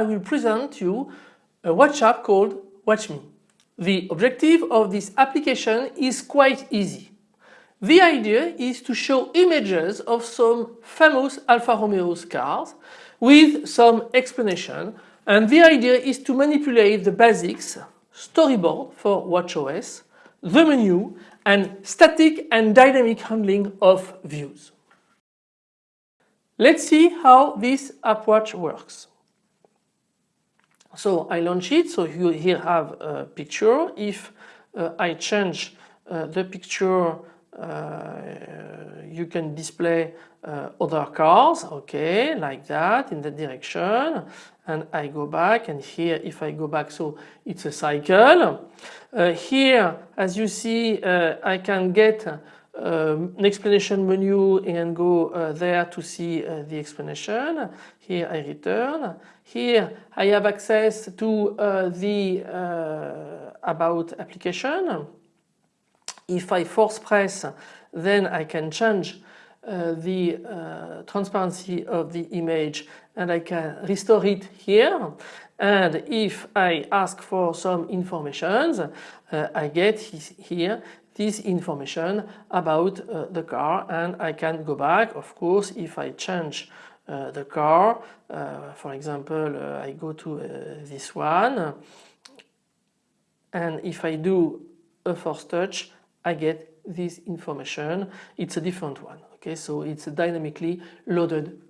I will present you a watch app called WatchMe. The objective of this application is quite easy. The idea is to show images of some famous Alfa Romeo cars with some explanation and the idea is to manipulate the basics, storyboard for WatchOS, the menu and static and dynamic handling of views. Let's see how this AppWatch works. So I launch it, so you here have a picture. If uh, I change uh, the picture, uh, you can display uh, other cars, okay, like that in the direction. And I go back and here if I go back, so it's a cycle. Uh, here, as you see, uh, I can get um, an explanation menu and go uh, there to see uh, the explanation. Here I return. Here I have access to uh, the uh, about application. If I force press then I can change uh, the uh, transparency of the image and I can restore it here and if I ask for some information I get here this information about uh, the car and I can go back of course if I change uh, the car. Uh, for example uh, I go to uh, this one. And if I do a force touch I get this information. It's a different one okay? So it's a dynamically loaded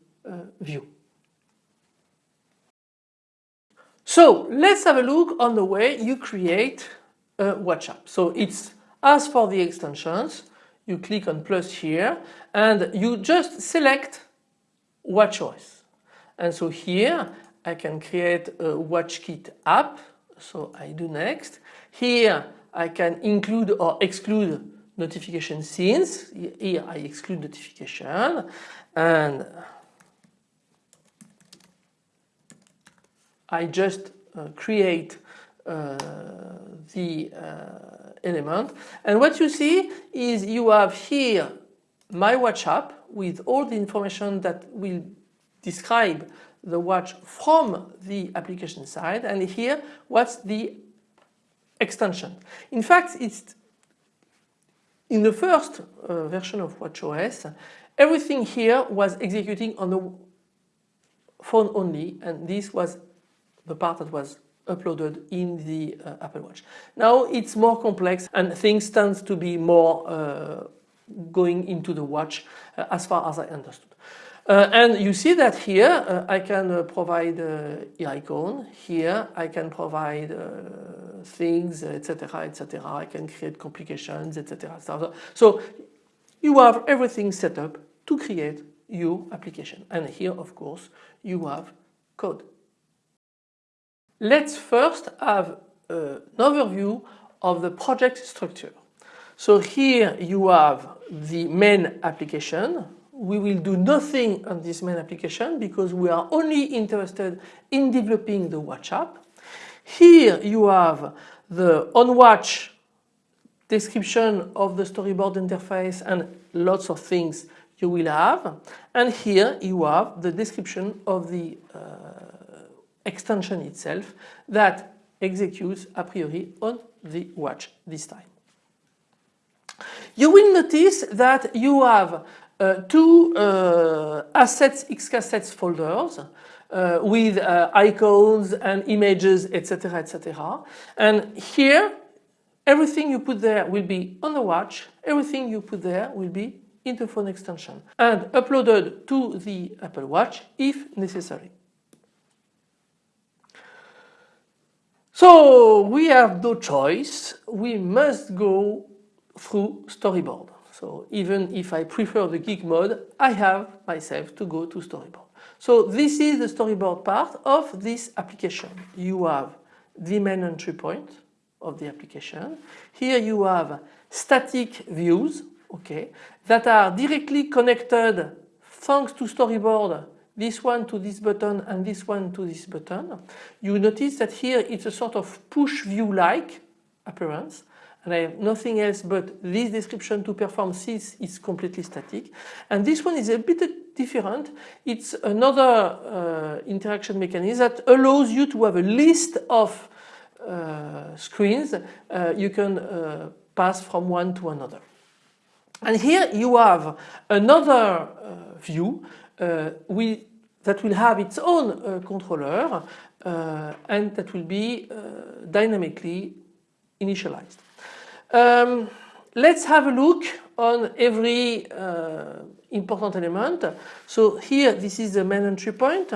view. So let's have a look on the way you create a watch app. So it's as for the extensions, you click on plus here and you just select WatchOS. And so here I can create a WatchKit app. So I do next. Here I can include or exclude notification scenes. Here I exclude notification and I just uh, create uh, the uh, element and what you see is you have here my watch app with all the information that will describe the watch from the application side. And here what's the extension. In fact it's in the first uh, version of WatchOS everything here was executing on the phone only. And this was the part that was uploaded in the uh, Apple Watch. Now it's more complex and things tend to be more uh, going into the watch uh, as far as I understood. Uh, and you see that here uh, I can uh, provide uh, icon, here I can provide things etc etc I can create complications etc. So you have everything set up to create your application and here of course you have code. Let's first have an overview of the project structure. So here you have the main application. We will do nothing on this main application because we are only interested in developing the watch app. Here you have the on watch description of the storyboard interface and lots of things you will have and here you have the description of the uh, extension itself that executes a priori on the watch this time. You will notice that you have uh, two uh, assets xcassets folders uh, with uh, icons and images etc etc and here everything you put there will be on the watch everything you put there will be in the phone extension and uploaded to the Apple Watch if necessary. So we have no choice, we must go through storyboard. So even if I prefer the geek mode, I have myself to go to storyboard. So this is the storyboard part of this application. You have the main entry point of the application. Here you have static views okay, that are directly connected thanks to storyboard this one to this button and this one to this button. You notice that here it's a sort of push view like appearance and I have nothing else but this description to perform this is completely static and this one is a bit different. It's another uh, interaction mechanism that allows you to have a list of uh, screens uh, you can uh, pass from one to another. And here you have another uh, view we, that will have its own controller and that will be dynamically initialized. Um, let's have a look on every uh, important element. So here this is the main entry point.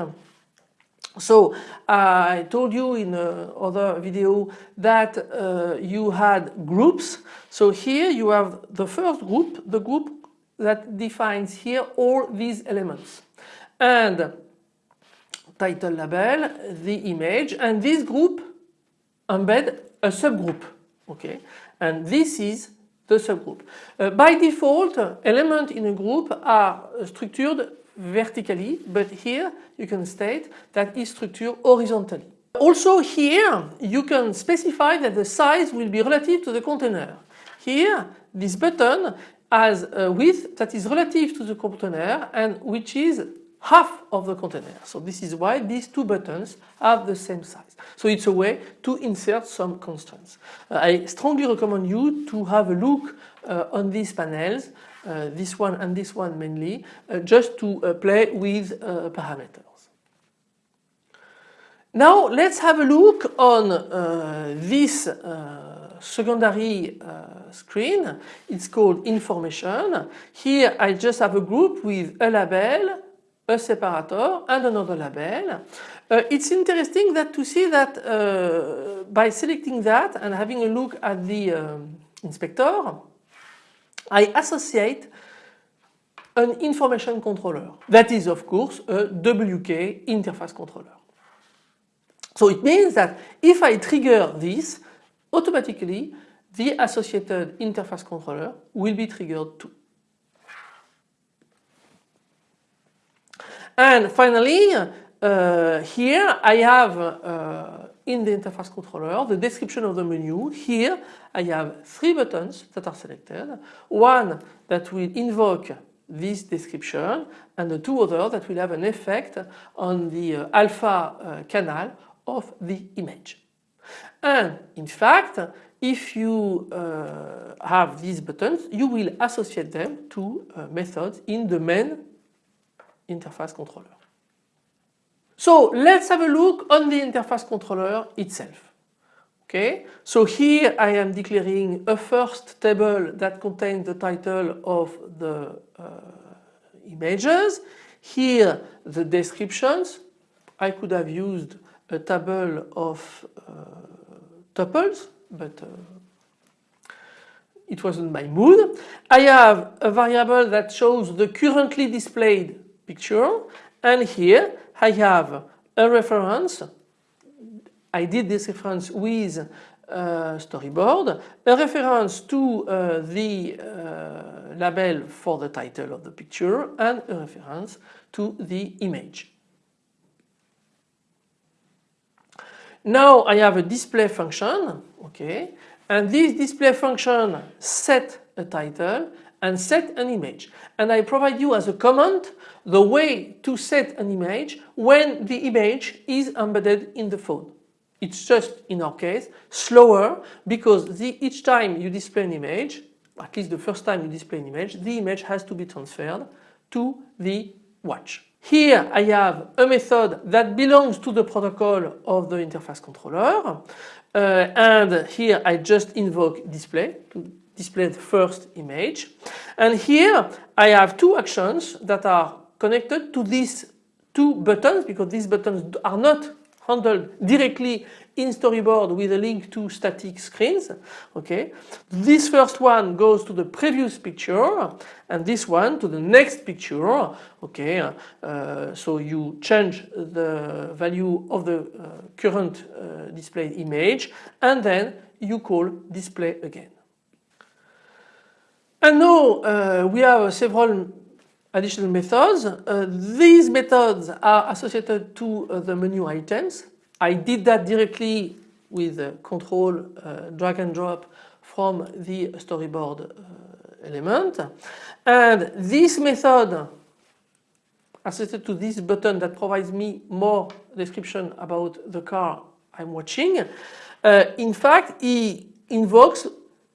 So I told you in another video that uh, you had groups. So here you have the first group, the group that defines here all these elements. And title label, the image, and this group embed a subgroup. Okay, and this is the subgroup. Uh, by default, elements in a group are structured vertically, but here you can state that is structured horizontally. Also here you can specify that the size will be relative to the container. Here this button has a width that is relative to the container and which is half of the container. So this is why these two buttons have the same size. So it's a way to insert some constraints. Uh, I strongly recommend you to have a look uh, on these panels, uh, this one and this one mainly, uh, just to uh, play with uh, parameters. Now let's have a look on this secondary screen. It's called information. Here I just have a group with a label, a separator and another label. Uh, it's interesting that to see that uh, by selecting that and having a look at the um, inspector, I associate an information controller. That is of course a WK interface controller. So it means that if I trigger this, automatically the associated interface controller will be triggered too. And finally, uh, here I have uh, in the interface controller the description of the menu. Here I have three buttons that are selected. One that will invoke this description and the two others that will have an effect on the uh, alpha uh, canal of the image. And in fact, if you uh, have these buttons, you will associate them to uh, methods in the main interface controller. So let's have a look on the interface controller itself. Okay, so here I am declaring a first table that contains the title of the uh, images. Here the descriptions. I could have used a table of uh, tuples, but uh, it wasn't my mood. I have a variable that shows the currently displayed picture and here I have a reference. I did this reference with uh, storyboard, a reference to uh, the uh, label for the title of the picture and a reference to the image. Now I have a display function, okay, and this display function set a title and set an image. And I provide you as a comment the way to set an image when the image is embedded in the phone. It's just in our case slower because the, each time you display an image, at least the first time you display an image, the image has to be transferred to the watch. Here I have a method that belongs to the protocol of the interface controller uh, and here I just invoke display to display the first image. And here I have two actions that are connected to these two buttons because these buttons are not handled directly in storyboard with a link to static screens okay this first one goes to the previous picture and this one to the next picture okay uh, so you change the value of the uh, current uh, displayed image and then you call display again. And now uh, we have several additional methods. Uh, these methods are associated to uh, the menu items. I did that directly with control drag and drop from the storyboard element and this method associated to this button that provides me more description about the car I'm watching. Uh, in fact, he invokes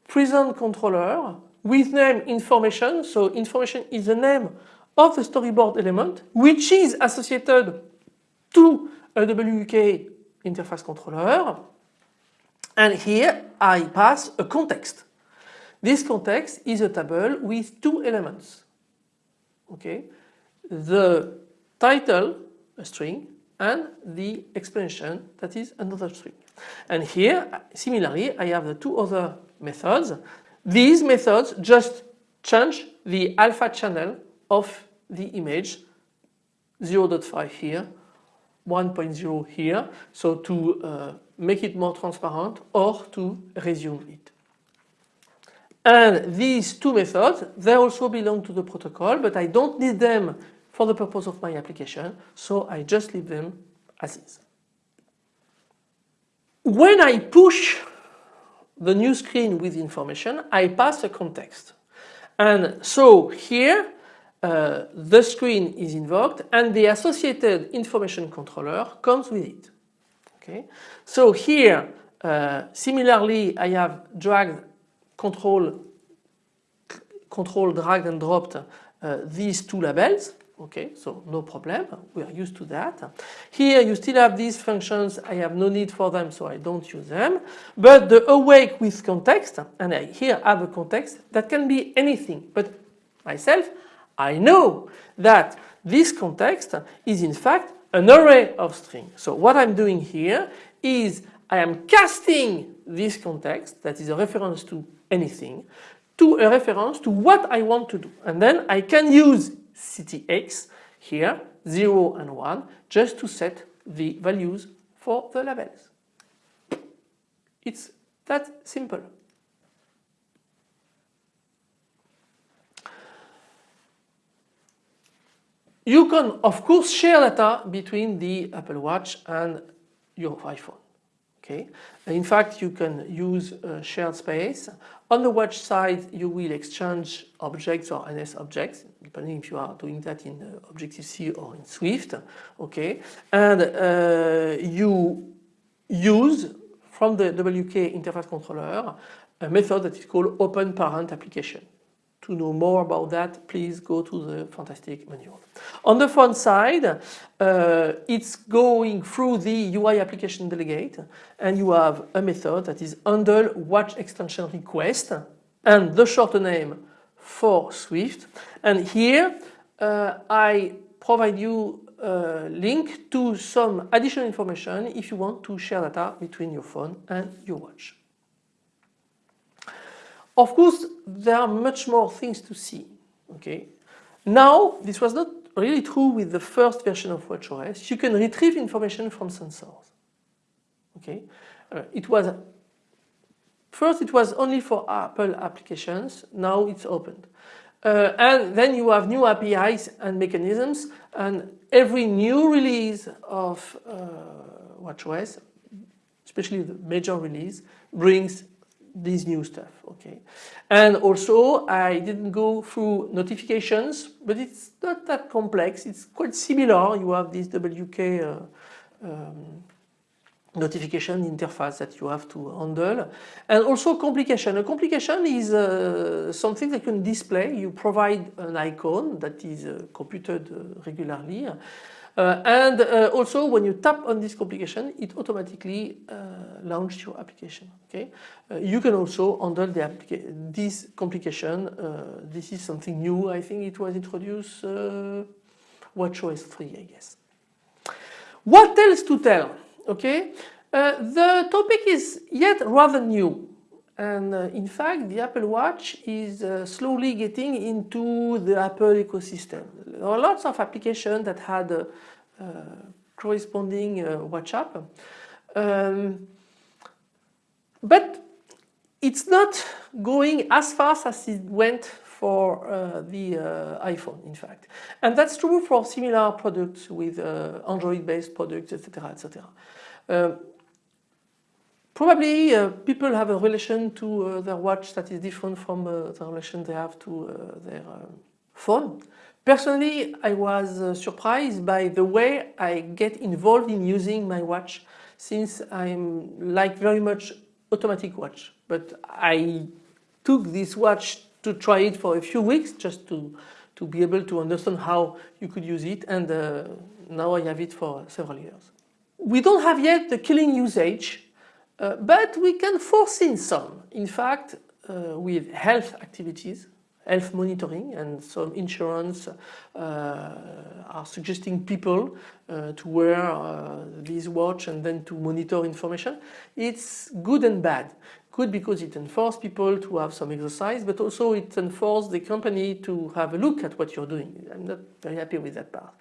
present controller with name information. So information is the name of the storyboard element which is associated to a WK interface controller. And here I pass a context. This context is a table with two elements. Okay, the title, a string, and the explanation that is another string. And here similarly I have the two other methods. These methods just change the alpha channel of the image 0.5 here 1.0 here so to uh, make it more transparent or to resume it. And these two methods they also belong to the protocol but I don't need them for the purpose of my application so I just leave them as is. When I push the new screen with information I pass a context. And so here uh, the screen is invoked and the associated information controller comes with it. Okay, so here uh, similarly I have dragged control control dragged and dropped uh, these two labels Okay, so no problem, we are used to that. Here you still have these functions, I have no need for them so I don't use them. But the awake with context, and I here have a context that can be anything. But myself, I know that this context is in fact an array of strings. So what I'm doing here is I am casting this context that is a reference to anything to a reference to what I want to do. And then I can use ctx here 0 and 1 just to set the values for the labels. It's that simple. You can of course share data between the Apple Watch and your iPhone. Okay. In fact, you can use shared space. On the watch side, you will exchange objects or NS objects, depending if you are doing that in uh, Objective-C or in Swift. Okay. And uh, you use from the WK interface controller a method that is called open parent application. To know more about that, please go to the fantastic manual. On the phone side, uh, it's going through the UI application delegate and you have a method that is handle watch extension request and the short name for Swift. And here uh, I provide you a link to some additional information if you want to share data between your phone and your watch. Of course, there are much more things to see. Okay. Now, this was not really true with the first version of WatchOS. You can retrieve information from sensors. Okay. Uh, it was first it was only for Apple applications. Now it's opened. Uh, and then you have new APIs and mechanisms and every new release of uh, WatchOS, especially the major release, brings this new stuff okay? And also I didn't go through notifications but it's not that complex. It's quite similar. You have this WK uh, um, notification interface that you have to handle. And also complication. A complication is uh, something that can display. You provide an icon that is uh, computed uh, regularly uh, and uh, also when you tap on this complication it automatically uh, launches your application okay? You can also handle the this complication this is something new I think it was introduced WatchOS 3 I guess. What else to tell okay? The topic is yet rather new and uh, in fact, the Apple Watch is uh, slowly getting into the Apple ecosystem. There are lots of applications that had uh, corresponding watch app. Um, but it's not going as fast as it went for uh, the uh, iPhone in fact and that's true for similar products with uh, Android based products etc etc Probably uh, people have a relation to uh, their watch that is different from uh, the relation they have to uh, their uh, phone. Personally, I was uh, surprised by the way I get involved in using my watch since I'm like very much automatic watch. But I took this watch to try it for a few weeks just to, to be able to understand how you could use it and now I have it for several years. We don't have yet the killing usage uh, but we can foresee some. In fact, uh, with health activities, health monitoring and some insurance uh, are suggesting people uh, to wear uh, this watch and then to monitor information. It's good and bad. Good because it enforces people to have some exercise but also it enforces the company to have a look at what you're doing. I'm not very happy with that part.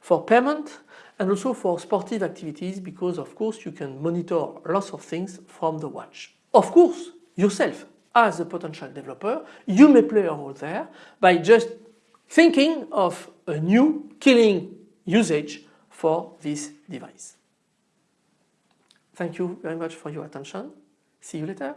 For payment, and also for sportive activities because of course you can monitor lots of things from the watch. Of course yourself as a potential developer you may play a role there by just thinking of a new killing usage for this device. Thank you very much for your attention. See you later.